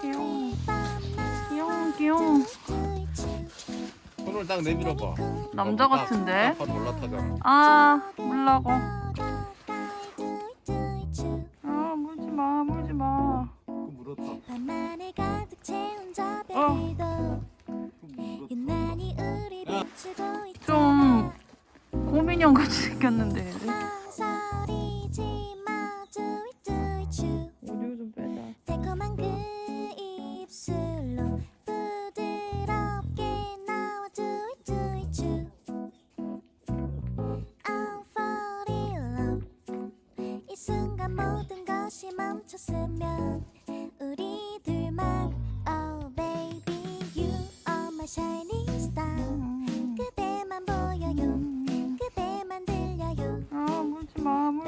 귀여워. 귀여워, 귀여워. 손을 딱 내밀어봐. 남자 같은데? 올라타잖아. 아, 물라고. 아, 물지 마, 물지 마. 그 물었다. 어. 좀 곰인형 같이 생겼는데. 달콤한 그 입술로 부드럽게 나와 do it you I'm fall in love. 이 순간 모든 것이 멈췄으면